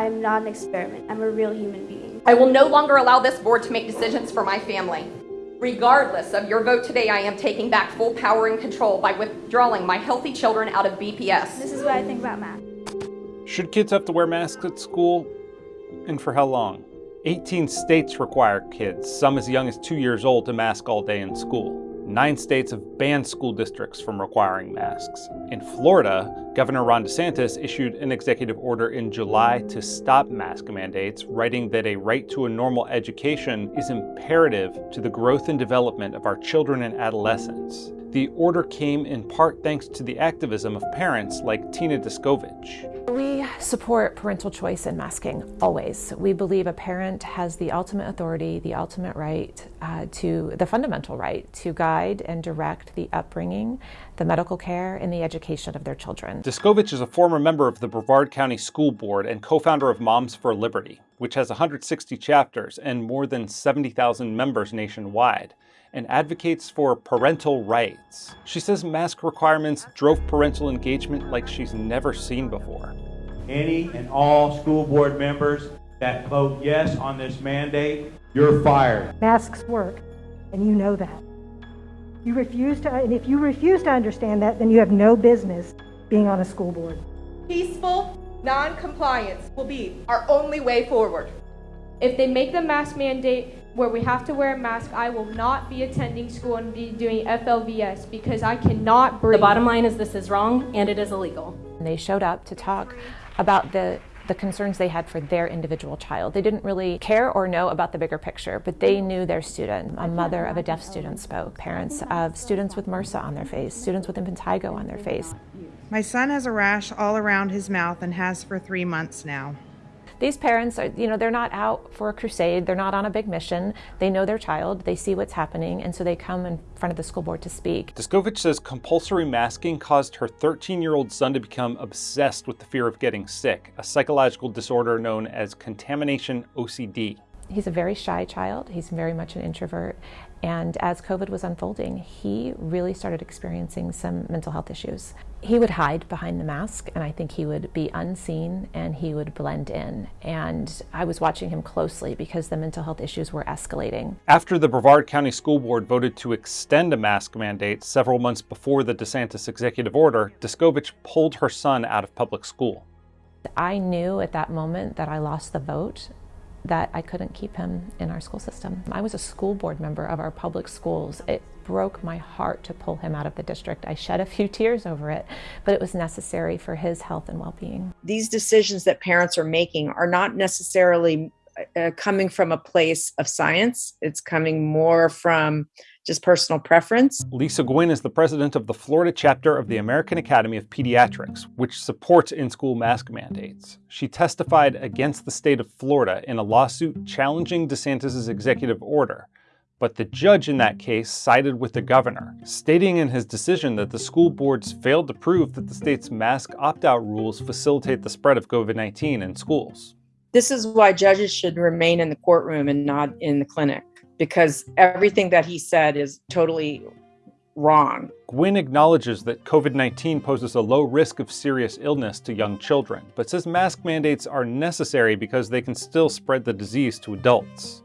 I'm not an experiment. I'm a real human being. I will no longer allow this board to make decisions for my family. Regardless of your vote today, I am taking back full power and control by withdrawing my healthy children out of BPS. This is what I think about math. Should kids have to wear masks at school? And for how long? 18 states require kids, some as young as two years old, to mask all day in school. Nine states have banned school districts from requiring masks. In Florida, Governor Ron DeSantis issued an executive order in July to stop mask mandates, writing that a right to a normal education is imperative to the growth and development of our children and adolescents. The order came in part thanks to the activism of parents like Tina Descovich. We support parental choice in masking, always. We believe a parent has the ultimate authority, the ultimate right uh, to, the fundamental right to guide and direct the upbringing, the medical care, and the education of their children. Descovich is a former member of the Brevard County School Board and co-founder of Moms for Liberty, which has 160 chapters and more than 70,000 members nationwide and advocates for parental rights. She says mask requirements drove parental engagement like she's never seen before. Any and all school board members that vote yes on this mandate, you're fired. Masks work, and you know that. You refuse to, and if you refuse to understand that, then you have no business being on a school board. Peaceful non-compliance will be our only way forward. If they make the mask mandate where we have to wear a mask, I will not be attending school and be doing FLVS because I cannot breathe. The bottom line is this is wrong and it is illegal. And they showed up to talk about the the concerns they had for their individual child. They didn't really care or know about the bigger picture, but they knew their student. A mother of a deaf student spoke, parents of students with MRSA on their face, students with impetigo on their face. My son has a rash all around his mouth and has for three months now. These parents are, you know, they're not out for a crusade, they're not on a big mission. They know their child, they see what's happening, and so they come in front of the school board to speak. Descovich says compulsory masking caused her 13-year-old son to become obsessed with the fear of getting sick, a psychological disorder known as contamination OCD. He's a very shy child. He's very much an introvert. And as COVID was unfolding, he really started experiencing some mental health issues. He would hide behind the mask, and I think he would be unseen and he would blend in. And I was watching him closely because the mental health issues were escalating. After the Brevard County School Board voted to extend a mask mandate several months before the DeSantis executive order, Descovich pulled her son out of public school. I knew at that moment that I lost the vote that I couldn't keep him in our school system. I was a school board member of our public schools. It broke my heart to pull him out of the district. I shed a few tears over it, but it was necessary for his health and well-being. These decisions that parents are making are not necessarily uh, coming from a place of science. It's coming more from just personal preference. Lisa Gwynn is the president of the Florida chapter of the American Academy of Pediatrics, which supports in-school mask mandates. She testified against the state of Florida in a lawsuit challenging DeSantis's executive order, but the judge in that case sided with the governor, stating in his decision that the school boards failed to prove that the state's mask opt-out rules facilitate the spread of COVID-19 in schools. This is why judges should remain in the courtroom and not in the clinic because everything that he said is totally wrong. Gwynn acknowledges that COVID-19 poses a low risk of serious illness to young children, but says mask mandates are necessary because they can still spread the disease to adults.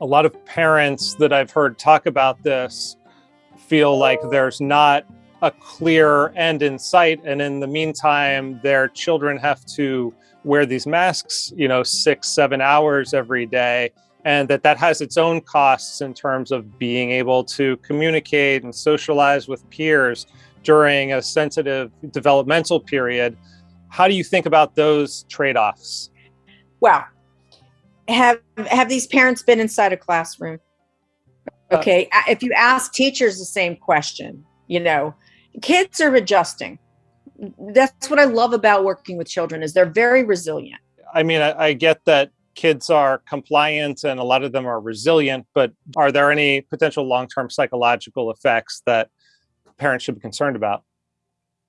A lot of parents that I've heard talk about this feel like there's not a clear end in sight, and in the meantime, their children have to wear these masks, you know, six, seven hours every day, and that that has its own costs in terms of being able to communicate and socialize with peers during a sensitive developmental period. How do you think about those trade-offs? Well, have have these parents been inside a classroom? Uh, okay, uh, if you ask teachers the same question, you know, kids are adjusting. That's what I love about working with children is they're very resilient. I mean, I, I get that kids are compliant and a lot of them are resilient, but are there any potential long-term psychological effects that parents should be concerned about?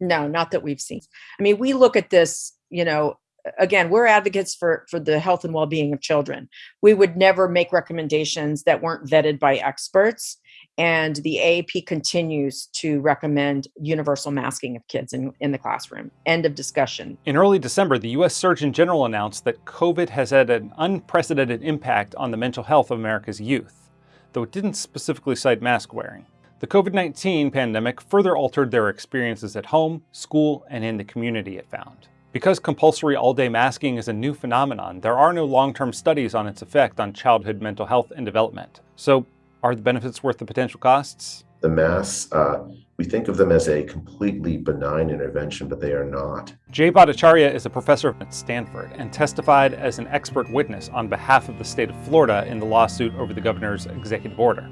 No, not that we've seen. I mean, we look at this, you know, again, we're advocates for, for the health and well-being of children. We would never make recommendations that weren't vetted by experts. And the AAP continues to recommend universal masking of kids in, in the classroom. End of discussion. In early December, the U.S. Surgeon General announced that COVID has had an unprecedented impact on the mental health of America's youth, though it didn't specifically cite mask wearing. The COVID-19 pandemic further altered their experiences at home, school, and in the community, it found. Because compulsory all-day masking is a new phenomenon, there are no long-term studies on its effect on childhood mental health and development. So are the benefits worth the potential costs? The masks, uh, we think of them as a completely benign intervention, but they are not. Jay Bhattacharya is a professor at Stanford and testified as an expert witness on behalf of the state of Florida in the lawsuit over the governor's executive order.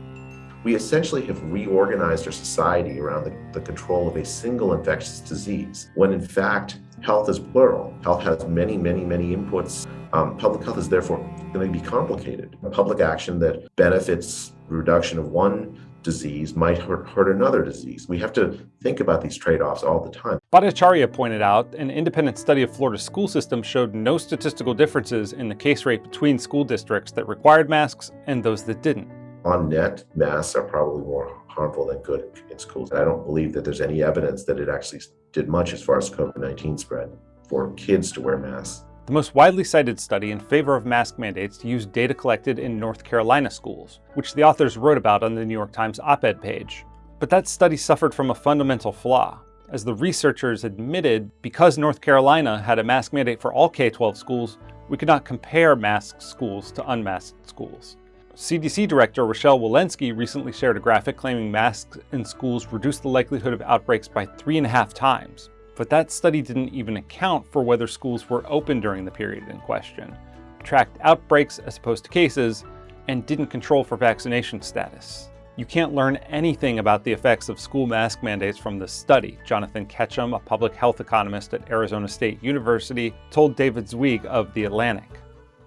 We essentially have reorganized our society around the, the control of a single infectious disease, when in fact, health is plural. Health has many, many, many inputs. Um, public health is therefore going to be complicated. Public action that benefits reduction of one disease might hurt, hurt another disease. We have to think about these trade-offs all the time. Bhattacharya pointed out an independent study of Florida's school system showed no statistical differences in the case rate between school districts that required masks and those that didn't. On net, masks are probably more harmful than good in schools. I don't believe that there's any evidence that it actually did much as far as COVID-19 spread for kids to wear masks. The most widely cited study in favor of mask mandates used data collected in North Carolina schools, which the authors wrote about on the New York Times op-ed page. But that study suffered from a fundamental flaw. As the researchers admitted, because North Carolina had a mask mandate for all K-12 schools, we could not compare masked schools to unmasked schools. CDC Director Rochelle Walensky recently shared a graphic claiming masks in schools reduce the likelihood of outbreaks by three and a half times, but that study didn't even account for whether schools were open during the period in question, tracked outbreaks as opposed to cases, and didn't control for vaccination status. You can't learn anything about the effects of school mask mandates from this study, Jonathan Ketcham, a public health economist at Arizona State University, told David Zweig of The Atlantic.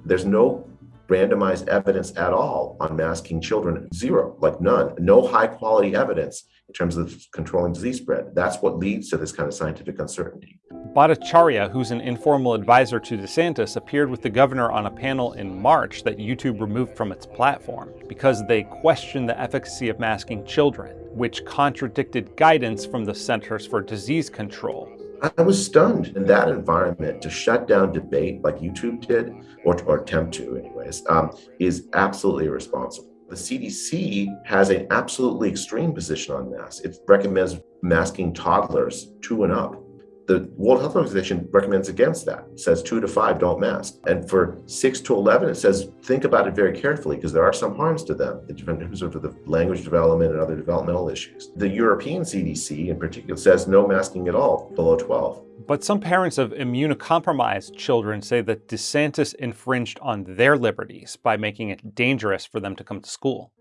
There's no randomized evidence at all on masking children. Zero, like none. No high quality evidence in terms of controlling disease spread. That's what leads to this kind of scientific uncertainty. Bhattacharya, who's an informal advisor to DeSantis, appeared with the governor on a panel in March that YouTube removed from its platform because they questioned the efficacy of masking children, which contradicted guidance from the Centers for Disease Control. I was stunned in that environment to shut down debate like YouTube did, or, or attempt to anyways, um, is absolutely irresponsible. The CDC has an absolutely extreme position on masks. It recommends masking toddlers two and up. The World Health Organization recommends against that. It says two to five don't mask. And for six to 11, it says think about it very carefully because there are some harms to them in terms of the language development and other developmental issues. The European CDC in particular says no masking at all below 12. But some parents of immunocompromised children say that DeSantis infringed on their liberties by making it dangerous for them to come to school.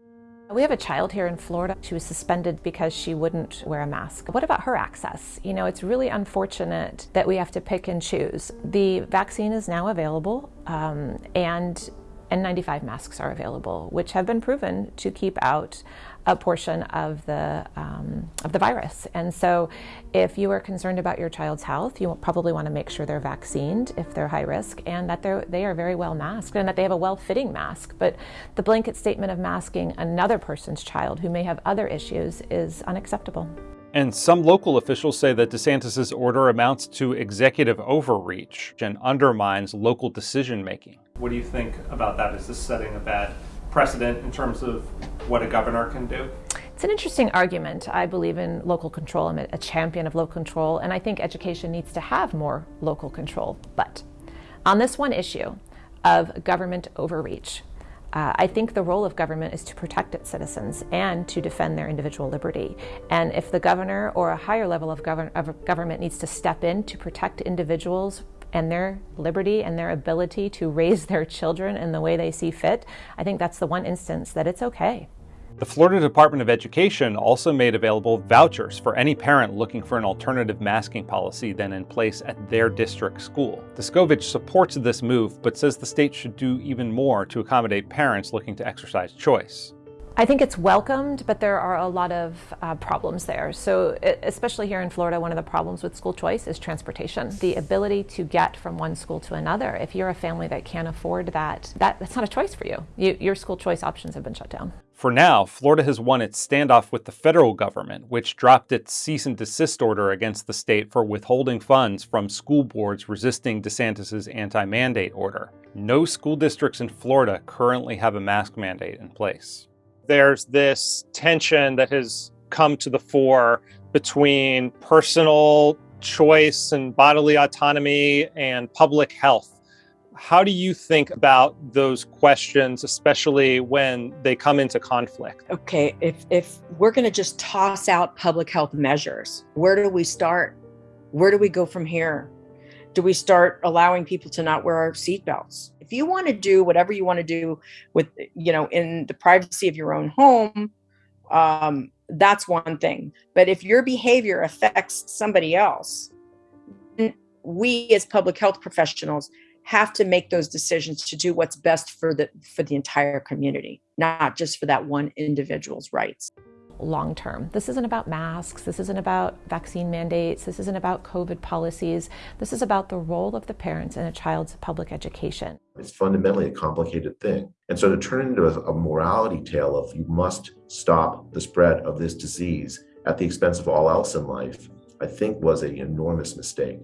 We have a child here in Florida. She was suspended because she wouldn't wear a mask. What about her access? You know, it's really unfortunate that we have to pick and choose. The vaccine is now available, um, and N95 masks are available, which have been proven to keep out a portion of the um, of the virus. And so, if you are concerned about your child's health, you probably want to make sure they're vaccinated if they're high risk, and that they're they are very well masked, and that they have a well-fitting mask. But the blanket statement of masking another person's child who may have other issues is unacceptable. And some local officials say that DeSantis' order amounts to executive overreach and undermines local decision making. What do you think about that? Is this setting a bad precedent in terms of what a governor can do? It's an interesting argument. I believe in local control. I'm a champion of local control, and I think education needs to have more local control. But on this one issue of government overreach, uh, I think the role of government is to protect its citizens and to defend their individual liberty. And if the governor or a higher level of, govern of government needs to step in to protect individuals and their liberty and their ability to raise their children in the way they see fit, I think that's the one instance that it's okay. The Florida Department of Education also made available vouchers for any parent looking for an alternative masking policy than in place at their district school. Descovich supports this move, but says the state should do even more to accommodate parents looking to exercise choice. I think it's welcomed, but there are a lot of uh, problems there. So, especially here in Florida, one of the problems with school choice is transportation. The ability to get from one school to another. If you're a family that can't afford that, that that's not a choice for you. you your school choice options have been shut down. For now, Florida has won its standoff with the federal government, which dropped its cease and desist order against the state for withholding funds from school boards resisting DeSantis' anti mandate order. No school districts in Florida currently have a mask mandate in place there's this tension that has come to the fore between personal choice and bodily autonomy and public health. How do you think about those questions, especially when they come into conflict? Okay, if, if we're going to just toss out public health measures, where do we start? Where do we go from here? Do we start allowing people to not wear our seatbelts? if you want to do whatever you want to do with you know in the privacy of your own home um, that's one thing but if your behavior affects somebody else we as public health professionals have to make those decisions to do what's best for the for the entire community not just for that one individual's rights long term. This isn't about masks, this isn't about vaccine mandates, this isn't about COVID policies. This is about the role of the parents in a child's public education. It's fundamentally a complicated thing. And so to turn it into a, a morality tale of you must stop the spread of this disease at the expense of all else in life, I think was an enormous mistake.